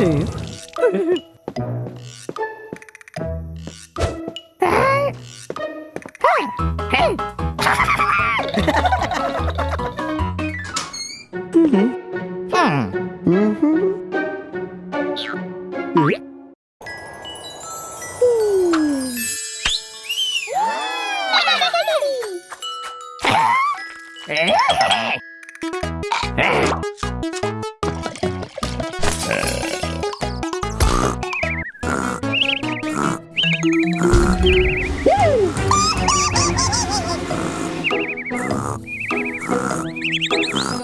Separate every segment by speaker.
Speaker 1: 哎！哎！嘿！嗯哼！嗯哼！嗯哼！呜！哎！哎！Bum, bum,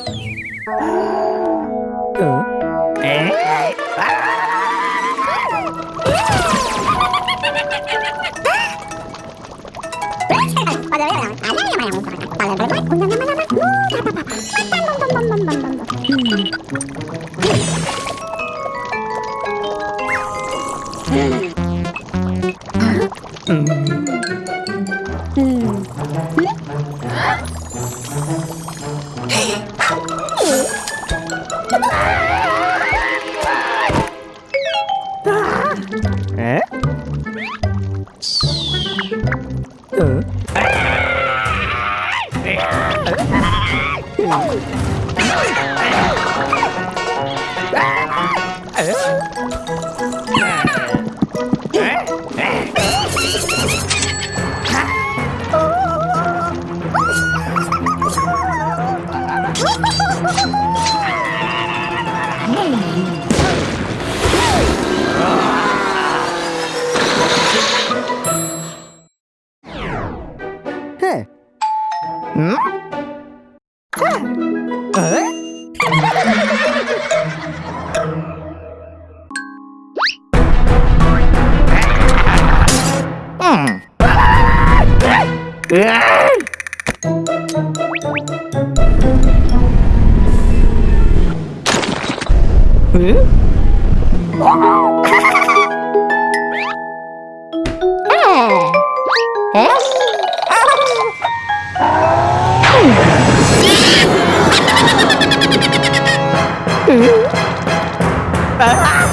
Speaker 2: bum, bum, bum, bum.
Speaker 1: Ha ha ha!
Speaker 2: Ah!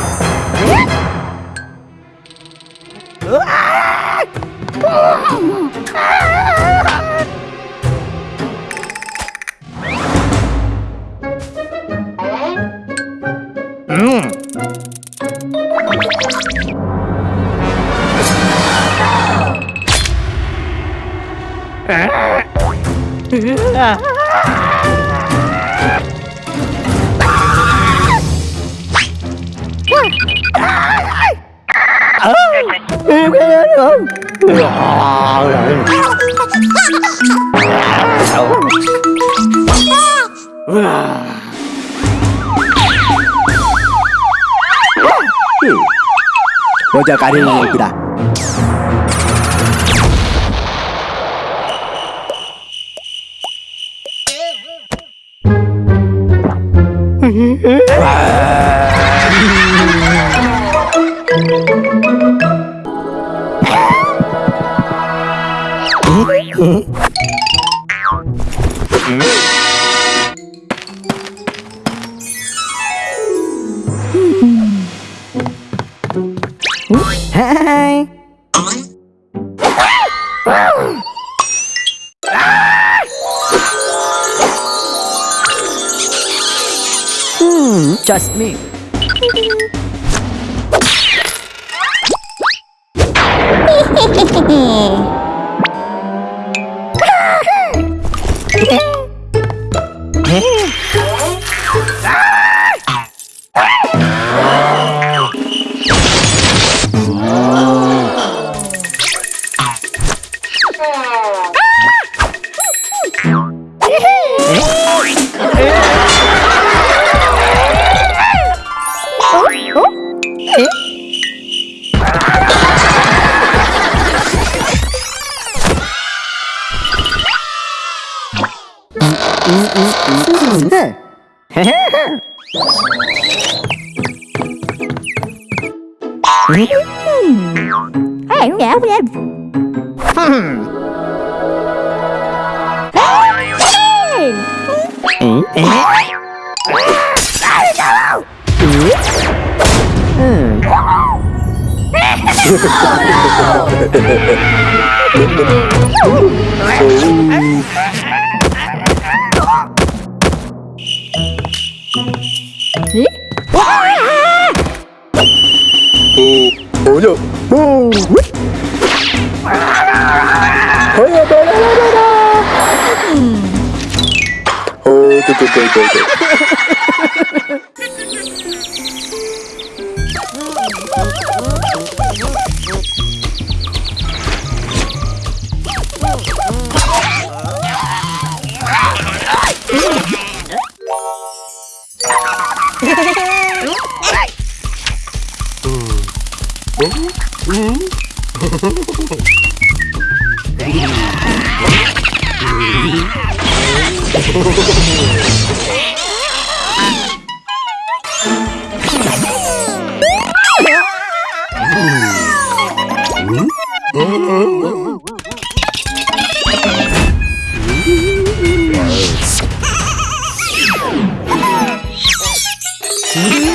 Speaker 1: 아. 여자 가리는 겁니다. Hi. Hmm, just me.
Speaker 2: Hehehehe
Speaker 1: Hey,
Speaker 2: yeah, yeah.
Speaker 1: Hmm.
Speaker 2: Hey!
Speaker 1: Hmm? Hmm. Hmm.
Speaker 2: 이? 오,
Speaker 1: 오냐? 오, 하야 바라바라. 오, 뚜뚜 Mm-hmm.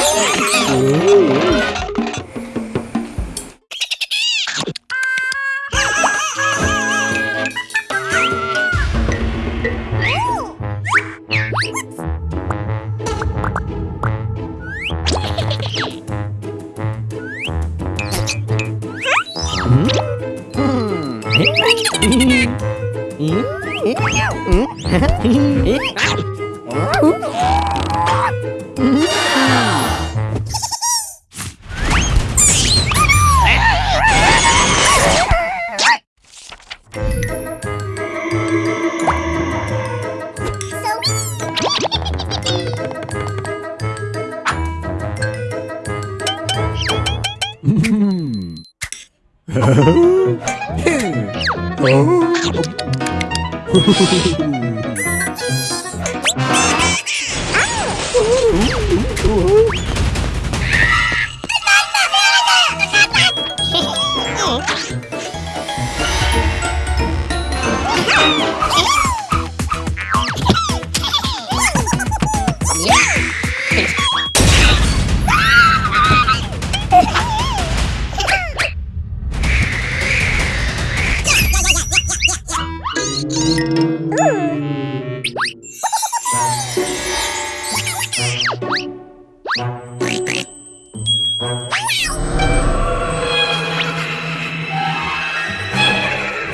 Speaker 1: 어?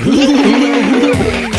Speaker 1: ほらほらほら。